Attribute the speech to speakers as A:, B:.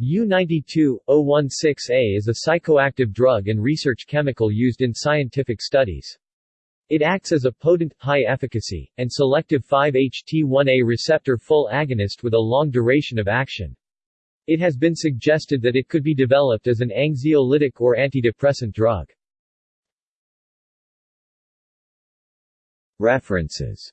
A: U-92-016A is a psychoactive drug and research chemical used in scientific studies. It acts as a potent, high-efficacy, and selective 5-HT1A receptor full agonist with a long duration of action. It has been suggested that it could be developed as an anxiolytic or antidepressant drug. References